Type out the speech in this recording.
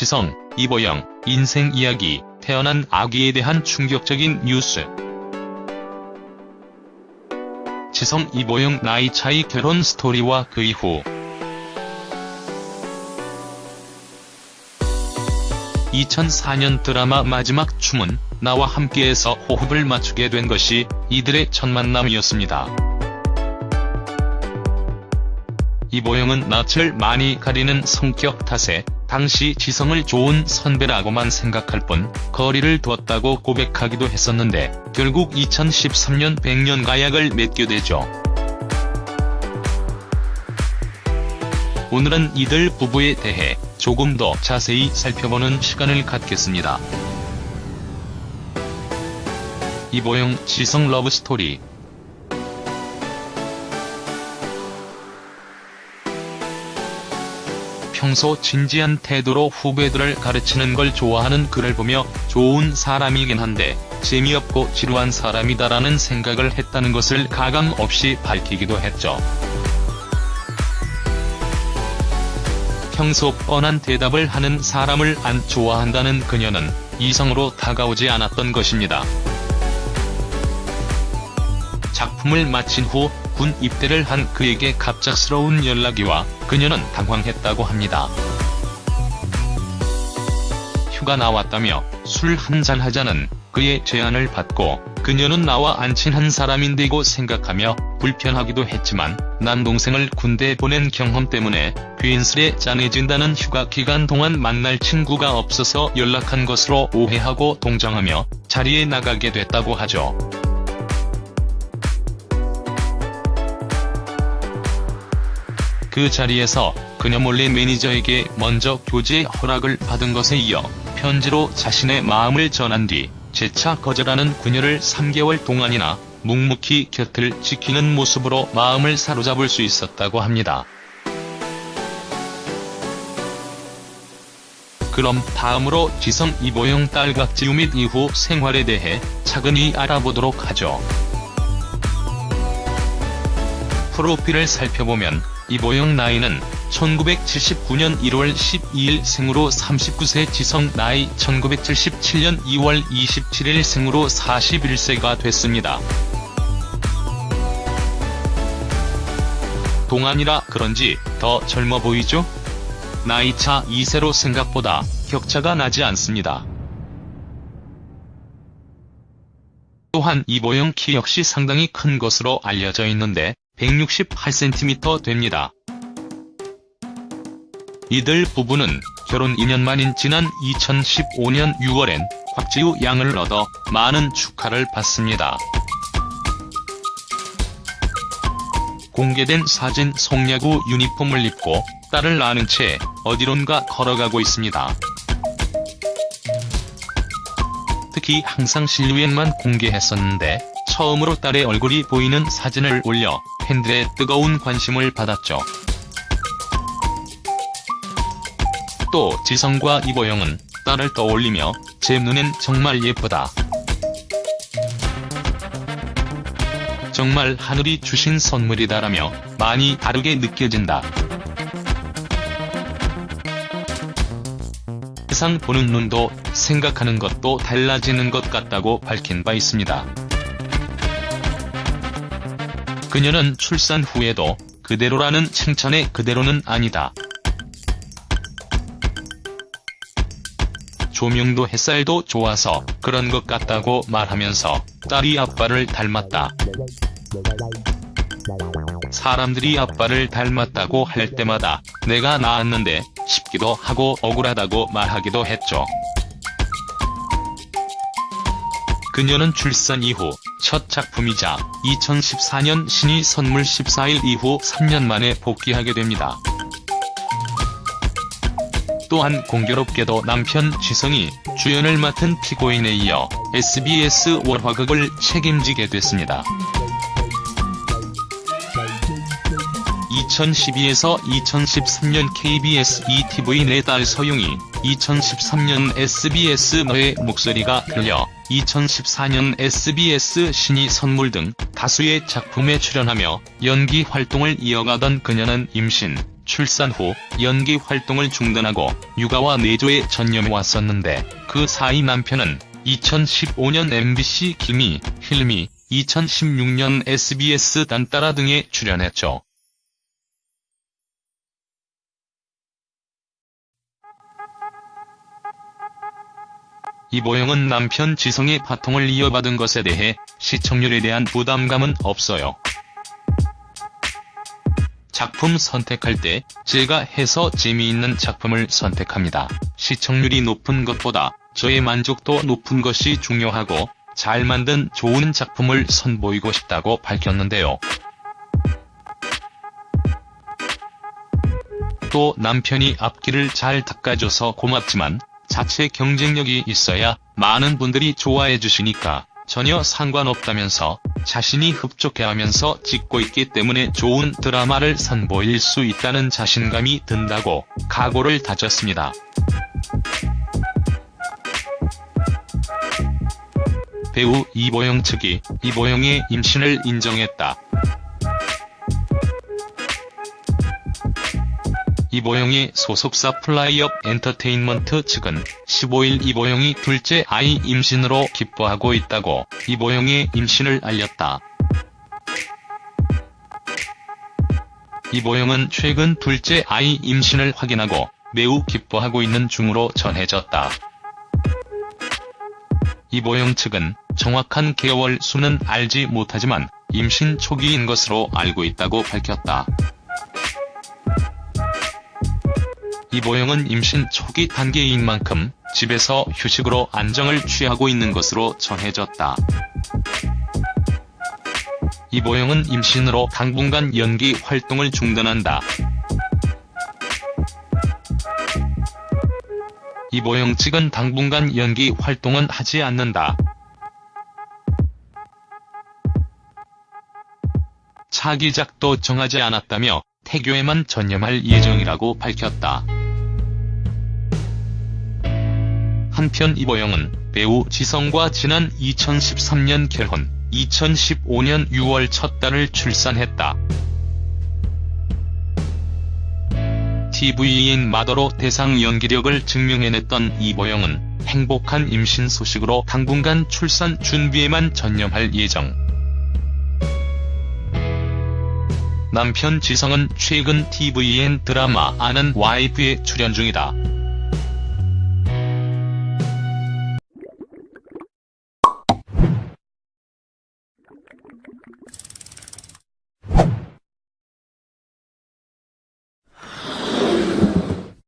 지성, 이보영, 인생 이야기, 태어난 아기에 대한 충격적인 뉴스. 지성 이보영 나이 차이 결혼 스토리와 그 이후 2004년 드라마 마지막 춤은 나와 함께해서 호흡을 맞추게 된 것이 이들의 첫 만남이었습니다. 이보영은 낯을 많이 가리는 성격 탓에 당시 지성을 좋은 선배라고만 생각할 뿐 거리를 두었다고 고백하기도 했었는데 결국 2013년 백년 가약을 맺게 되죠. 오늘은 이들 부부에 대해 조금 더 자세히 살펴보는 시간을 갖겠습니다. 이보영 지성 러브스토리 평소 진지한 태도로 후배들을 가르치는 걸 좋아하는 그를 보며 좋은 사람이긴 한데 재미없고 지루한 사람이다라는 생각을 했다는 것을 가감 없이 밝히기도 했죠. 평소 뻔한 대답을 하는 사람을 안 좋아한다는 그녀는 이성으로 다가오지 않았던 것입니다. 작품을 마친 후 군 입대를 한 그에게 갑작스러운 연락이 와 그녀는 당황했다고 합니다. 휴가 나왔다며 술 한잔 하자는 그의 제안을 받고 그녀는 나와 안 친한 사람인데고 생각하며 불편하기도 했지만 남동생을 군대에 보낸 경험 때문에 괜스레 짠해진다는 휴가 기간 동안 만날 친구가 없어서 연락한 것으로 오해하고 동정하며 자리에 나가게 됐다고 하죠. 그 자리에서 그녀 몰래 매니저에게 먼저 교제 허락을 받은 것에 이어 편지로 자신의 마음을 전한 뒤 재차 거절하는 그녀를 3개월 동안이나 묵묵히 곁을 지키는 모습으로 마음을 사로잡을 수 있었다고 합니다. 그럼 다음으로 지성 이보영 딸각지우 및 이후 생활에 대해 차근히 알아보도록 하죠. 프로필을 살펴보면 이보영 나이는 1979년 1월 12일 생으로 39세 지성 나이 1977년 2월 27일 생으로 41세가 됐습니다. 동안이라 그런지 더 젊어 보이죠? 나이차 2세로 생각보다 격차가 나지 않습니다. 또한 이보영 키 역시 상당히 큰 것으로 알려져 있는데 168cm 됩니다. 이들 부부는 결혼 2년 만인 지난 2015년 6월엔 곽지우 양을 얻어 많은 축하를 받습니다. 공개된 사진 송야구 유니폼을 입고 딸을 낳은 채 어디론가 걸어가고 있습니다. 특히 항상 실루엣만 공개했었는데 처음으로 딸의 얼굴이 보이는 사진을 올려 팬들의 뜨거운 관심을 받았죠. 또 지성과 이보영은 딸을 떠올리며 제 눈엔 정말 예쁘다. 정말 하늘이 주신 선물이다라며 많이 다르게 느껴진다. 세상 보는 눈도 생각하는 것도 달라지는 것 같다고 밝힌 바 있습니다. 그녀는 출산 후에도 그대로라는 칭찬에 그대로는 아니다. 조명도 햇살도 좋아서 그런 것 같다고 말하면서 딸이 아빠를 닮았다. 사람들이 아빠를 닮았다고 할 때마다 내가 낳았는데 싶기도 하고 억울하다고 말하기도 했죠. 그녀는 출산 이후 첫 작품이자 2014년 신의 선물 14일 이후 3년 만에 복귀하게 됩니다. 또한 공교롭게도 남편 지성이 주연을 맡은 피고인에 이어 SBS 월화극을 책임지게 됐습니다. 2012에서 2013년 KBS ETV 내 딸 서용이 2013년 SBS 너의 목소리가 들려 2014년 SBS 신이 선물 등 다수의 작품에 출연하며 연기 활동을 이어가던 그녀는 임신, 출산 후 연기 활동을 중단하고 육아와 내조에 전념해 왔었는데 그 사이 남편은 2015년 MBC 김이, 힐미, 2016년 SBS 딴따라 등에 출연했죠. 이보영은 남편 지성의 바통을 이어받은 것에 대해 시청률에 대한 부담감은 없어요. 작품 선택할 때 제가 해서 재미있는 작품을 선택합니다. 시청률이 높은 것보다 저의 만족도 높은 것이 중요하고 잘 만든 좋은 작품을 선보이고 싶다고 밝혔는데요. 또 남편이 앞길을 잘 닦아줘서 고맙지만 자체 경쟁력이 있어야 많은 분들이 좋아해 주시니까 전혀 상관없다면서 자신이 흡족해하면서 찍고 있기 때문에 좋은 드라마를 선보일 수 있다는 자신감이 든다고 각오를 다졌습니다. 배우 이보영 측이 이보영의 임신을 인정했다. 이보영의 소속사 플라이업 엔터테인먼트 측은 15일 이보영이 둘째 아이 임신으로 기뻐하고 있다고 이보영의 임신을 알렸다. 이보영은 최근 둘째 아이 임신을 확인하고 매우 기뻐하고 있는 중으로 전해졌다. 이보영 측은 정확한 개월 수는 알지 못하지만 임신 초기인 것으로 알고 있다고 밝혔다. 이보영은 임신 초기 단계인 만큼 집에서 휴식으로 안정을 취하고 있는 것으로 전해졌다. 이보영은 임신으로 당분간 연기 활동을 중단한다. 이보영 측은 당분간 연기 활동은 하지 않는다. 차기작도 정하지 않았다며 태교에만 전념할 예정이라고 밝혔다. 한편 이보영은 배우 지성과 지난 2013년 결혼, 2015년 6월 첫 딸을 출산했다. TV인 마더로 대상 연기력을 증명해냈던 이보영은 행복한 임신 소식으로 당분간 출산 준비에만 전념할 예정. 남편 지성은 최근 TVN 드라마 아는 와이프에 출연 중이다.